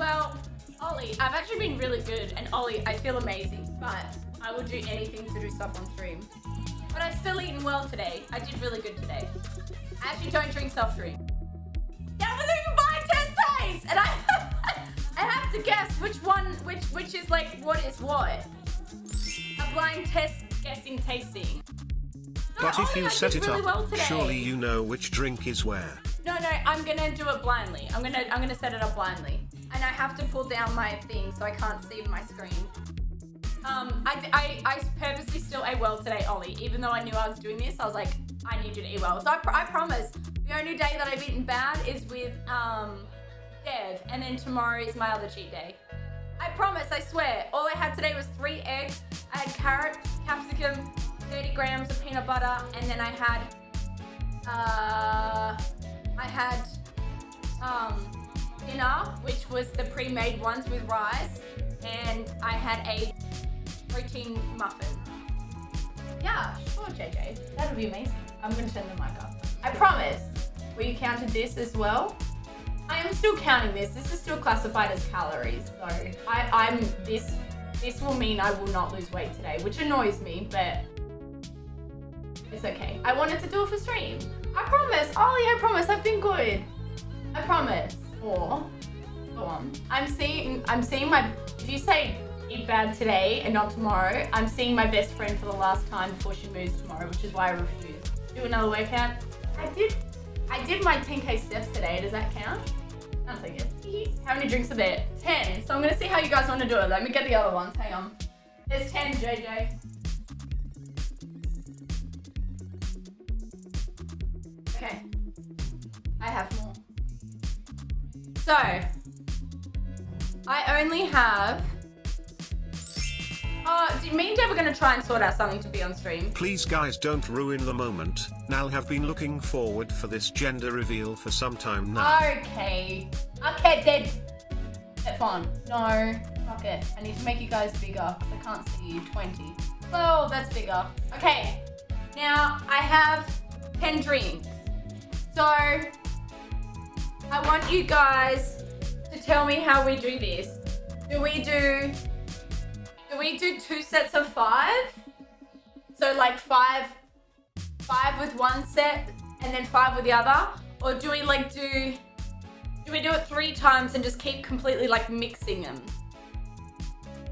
Well, Ollie, I've actually been really good, and Ollie, I feel amazing, but I will do anything to do stuff on stream. But I've still eaten well today. I did really good today. I actually don't drink soft drink. But you can buy test taste, and I, I have to guess which one, which which is like what is what. A blind test guessing tasting. No, But if you I set it really up, well surely you know which drink is where. No, no, I'm gonna do it blindly. I'm gonna I'm gonna set it up blindly. And I have to pull down my thing so I can't see my screen. Um, I, I, I purposely still ate well today, Ollie. Even though I knew I was doing this, I was like, I need you to eat well. So I, pr- I promise, the only day that I've eaten bad is with um, Dev, and then tomorrow is my other cheat day. I promise, I swear. All I had today was three eggs. I had carrot, capsicum, 30 grams of peanut butter, and then I had, uh, I had um, dinner, which was the pre-made ones with rice, and I had a protein muffin. Yeah, sure, JJ. That'll be amazing. I'm gonna turn the mic up. I promise. We counted this as well. I am still counting this. This is still classified as calories, so I, I'm this. This will mean I will not lose weight today, which annoys me, but it's okay. I wanted to do it for stream. I promise, Ollie. I promise. I've been good. I promise. Or go on. I'm seeing. I'm seeing my. If you say eat bad today and not tomorrow, I'm seeing my best friend for the last time before she moves tomorrow, which is why I refuse. Do another workout. I did. I did my 10k steps today. Does that count? It. How many drinks are there? 10. So I'm gonna see how you guys want to do it. Let me get the other ones. Hang on. There's 10, JJ. So, I only have. Oh, do me and Deb are gonna try and sort out something to be on stream? Please guys don't ruin the moment. Nal have been looking forward for this gender reveal for some time now. Okay. Okay, Deb. Step on. No. Fuck it. I need to make you guys bigger I can't see you. 20. Oh, that's bigger. Okay. Now, I have 10 dreams. So, I want you guys to tell me how we do this. Do we do... Do we do two sets of five? So like five, five with one set and then five with the other? Or do we like do, do we do it three times and just keep completely like mixing them?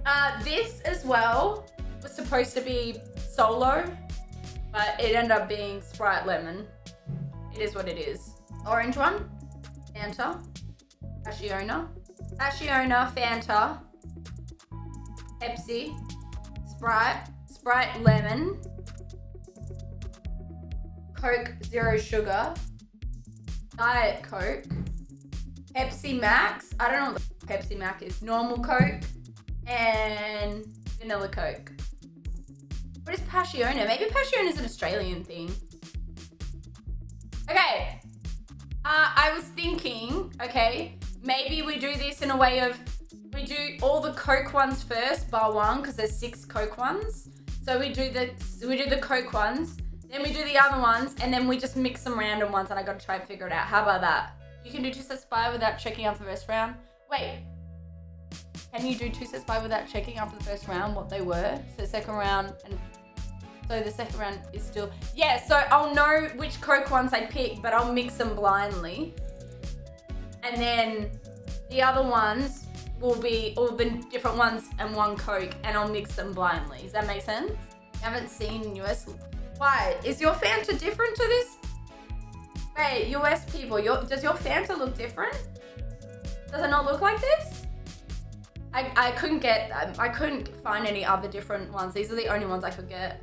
Uh, this as well was supposed to be solo, but it ended up being Sprite Lemon. It is what it is. Orange one, Fanta, Passiona, Passiona, Fanta, Pepsi, Sprite, Sprite Lemon, Coke Zero Sugar, Diet Coke, Pepsi Max, I don't know what Pepsi Max is, normal Coke, and vanilla Coke. What is Passiona? Maybe Passiona is an Australian thing. Okay. Uh, I was thinking, okay, maybe we do this in a way of we do all the Coke ones first, bar one, because there's six Coke ones. So we do the we do the Coke ones, then we do the other ones, and then we just mix some random ones, and I gotta try and figure it out. How about that? You can do two sets five without checking after the first round. Wait, can you do two sets five without checking after the first round what they were? So second round and so the second round is still yeah. So I'll know which Coke ones I pick, but I'll mix them blindly, and then the other ones will be all the different ones and one Coke, and I'll mix them blindly. Does that make sense? I haven't seen US. Why is your Fanta different to this? Wait, US people, your, does your Fanta look different? Does it not look like this? I, I couldn't get, um, I couldn't find any other different ones. These are the only ones I could get.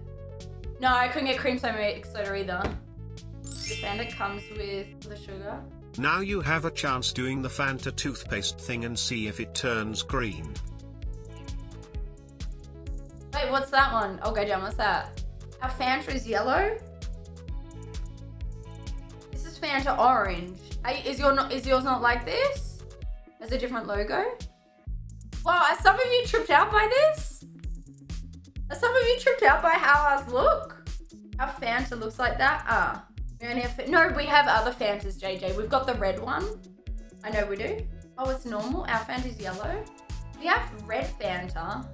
No, I couldn't get cream soda either. The Fanta comes with the sugar. Now you have a chance doing the Fanta toothpaste thing and see if it turns green. Wait, what's that one? Oh, go down. What's that? Our Fanta is yellow. This is Fanta orange. Are- Is your not? Is yours not like this? Has a different logo. Wow, are some of you tripped out by this? Are some of you tripped out by how ours look? Our Fanta looks like that. Ah, we only have. No, we have other Fantas, JJ. We've got the red one. I know we do. Oh, it's normal? Our Fanta's yellow? We have red Fanta.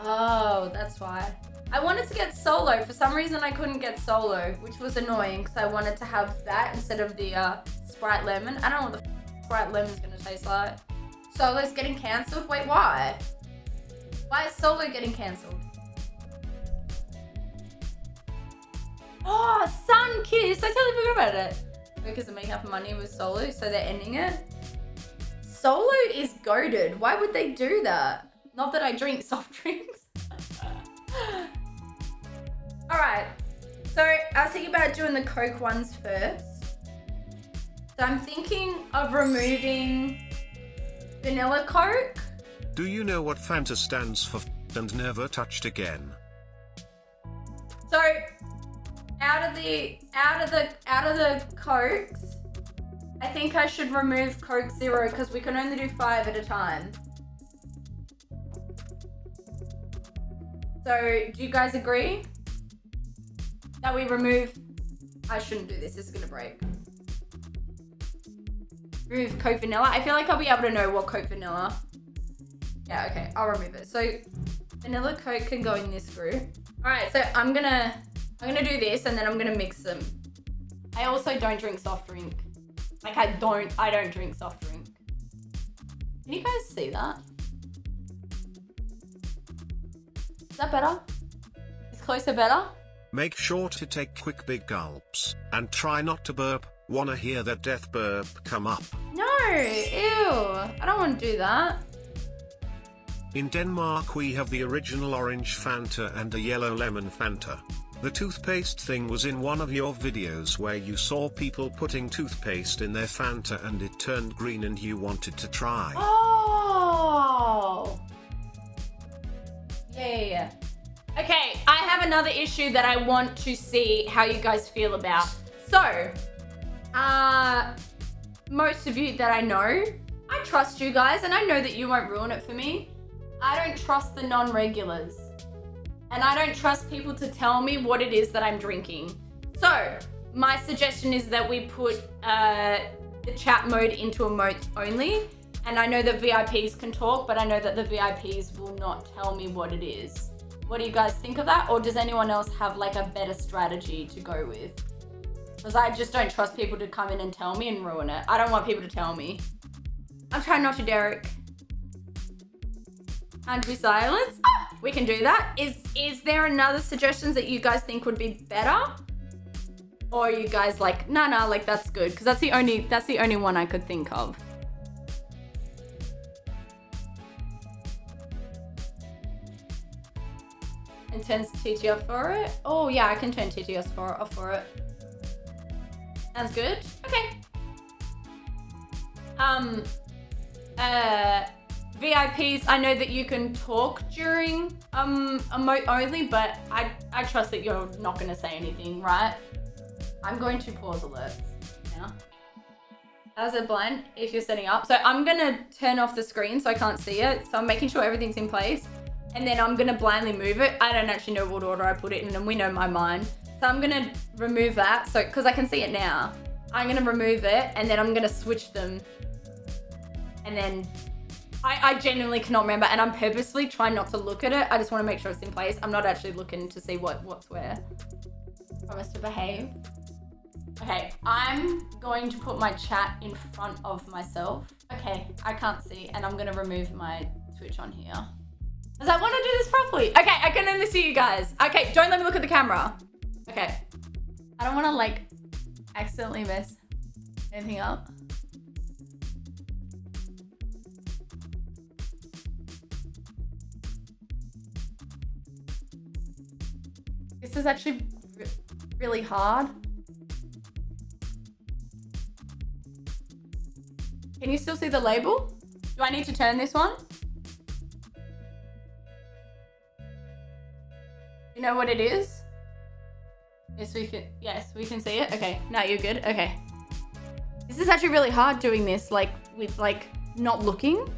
Oh, that's why. I wanted to get solo. For some reason, I couldn't get solo, which was annoying because I wanted to have that instead of the uh, Sprite Lemon. I don't know what the Sprite Lemon's going to taste like. Solo's getting cancelled? Wait, why? Why is Solo getting cancelled? Oh, Sunkist! I totally forgot about it. Because of making up money with Solo, so they're ending it. Solo is goaded. Why would they do that? Not that I drink soft drinks. All right. So I was thinking about doing the Coke ones first. So I'm thinking of removing vanilla Coke. Do you know what Fanta stands for and never touched again? So out of the out of the out of the Cokes, I think I should remove Coke Zero because we can only do five at a time. So do you guys agree? That we remove... I shouldn't do this, this is gonna break. Remove Coke Vanilla. I feel like I'll be able to know what Coke Vanilla. Yeah, okay, I'll remove it. So Vanilla Coke can go in this group. All right, so I'm gonna, I'm gonna do this and then I'm gonna mix them. I also don't drink soft drink. Like I don't, I don't drink soft drink. Can you guys see that? Is that better? Is closer better? Make sure to take quick big gulps, and try not to burp. Wanna hear that death burp come up? No, ew. I don't want to do that. In Denmark we have the original orange Fanta and a yellow lemon Fanta. The toothpaste thing was in one of your videos where you saw people putting toothpaste in their Fanta and it turned green and you wanted to try. Oh. Yeah, yeah, yeah. Okay, I have another issue that I want to see how you guys feel about. So, uh, most of you that I know, I trust you guys and I know that you won't ruin it for me. I don't trust the non-regulars. And I don't trust people to tell me what it is that I'm drinking. So, my suggestion is that we put uh, the chat mode into emotes only. And I know that VIPs can talk, but I know that the VIPs will not tell me what it is. What do you guys think of that? Or does anyone else have like a better strategy to go with? Because I just don't trust people to come in and tell me and ruin it. I don't want people to tell me. I'm trying not to, Derek. And be silence. We can do that. Is is there another suggestions that you guys think would be better? Or you guys like, nah, nah, like that's good? Because that's the only that's the only one I could think of. And turns TTS for it. Oh yeah, I can turn TTS for off for it. Sounds good. Okay. Um. Uh. VIPs, I know that you can talk during um emote only, but I I trust that you're not gonna say anything, right? I'm going to pause alerts now. As a blind, if you're setting up. So I'm gonna turn off the screen so I can't see it. So I'm making sure everything's in place. And then I'm gonna blindly move it. I don't actually know what order I put it in and we know my mind. So I'm gonna remove that. So, cause I can see it now. I'm gonna remove it and then I'm gonna switch them. And then I, I genuinely cannot remember and I'm purposely trying not to look at it. I just want to make sure it's in place. I'm not actually looking to see what what's where. Promise to behave. Okay, I'm going to put my chat in front of myself. Okay, I can't see and I'm gonna remove my Twitch on here. Because I want to do this properly? Okay, I can only see you guys. Okay, don't let me look at the camera. Okay. I don't want to like accidentally mess anything up. This is actually re really hard. Can you still see the label? Do I need to turn this one? You know what it is? Yes, we can. Yes, we can see it. Okay, now you're good. Okay. This is actually really hard doing this, like, with, like, not looking.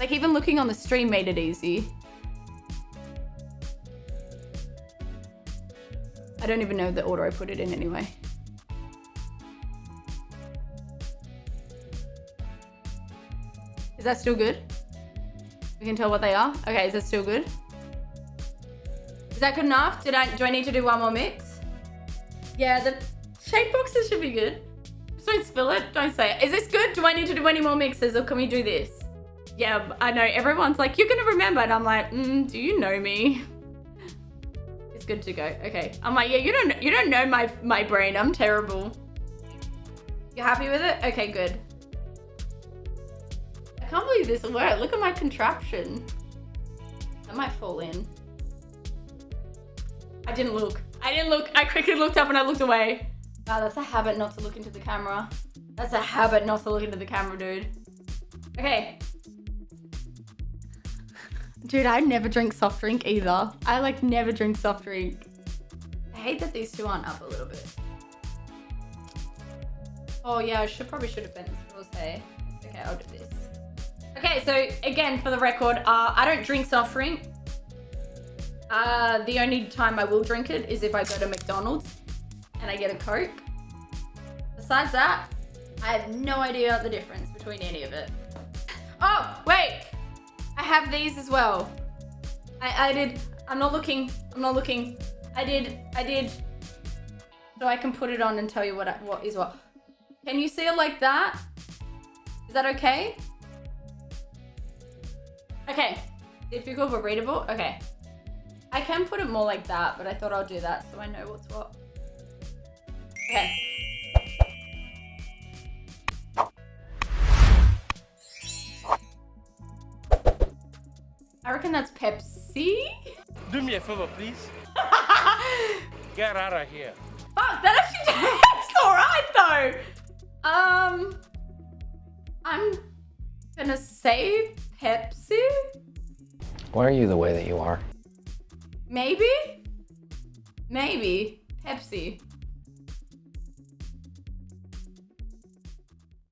Like, even looking on the stream made it easy. I don't even know the order I put it in anyway. Is that still good? We can tell what they are. Okay, is that still good? Is that good enough? Did I do I need to do one more mix? Yeah, the shake boxes should be good. Just don't spill it. Don't say it. Is this good? Do I need to do any more mixes or can we do this? Yeah, I know. Everyone's like, you're gonna remember. And I'm like, mm, do you know me? Good to go. Okay. I'm like, yeah, you don't you don't know my my brain. I'm terrible. You happy with it? Okay, good. I can't believe this will work. Look at my contraption. That might fall in. I didn't look. I didn't look. I quickly looked up and I looked away. Wow, that's a habit not to look into the camera. That's a habit not to look into the camera, dude. Okay. Dude, I never drink soft drink either. I like never drink soft drink. I hate that these two aren't up a little bit. Oh yeah, I should probably should have bent this rose, hey. Okay, I'll do this. Okay, so again, for the record, uh, I don't drink soft drink. Uh, the only time I will drink it is if I go to McDonald's and I get a Coke. Besides that, I have no idea the difference between any of it. Oh, wait! I have these as well. I, I did, I'm not looking, I'm not looking. I did, I did. So I can put it on and tell you what, I, what is what. Can you see it like that? Is that okay? Okay, difficult but readable, okay. I can put it more like that, but I thought I'll do that so I know what's what. Okay. I reckon that's Pepsi. Do me a favor, please. Get out of here. Fuck, that actually tastes alright though. Um, I'm gonna say Pepsi. Why are you the way that you are? Maybe? Maybe. Pepsi.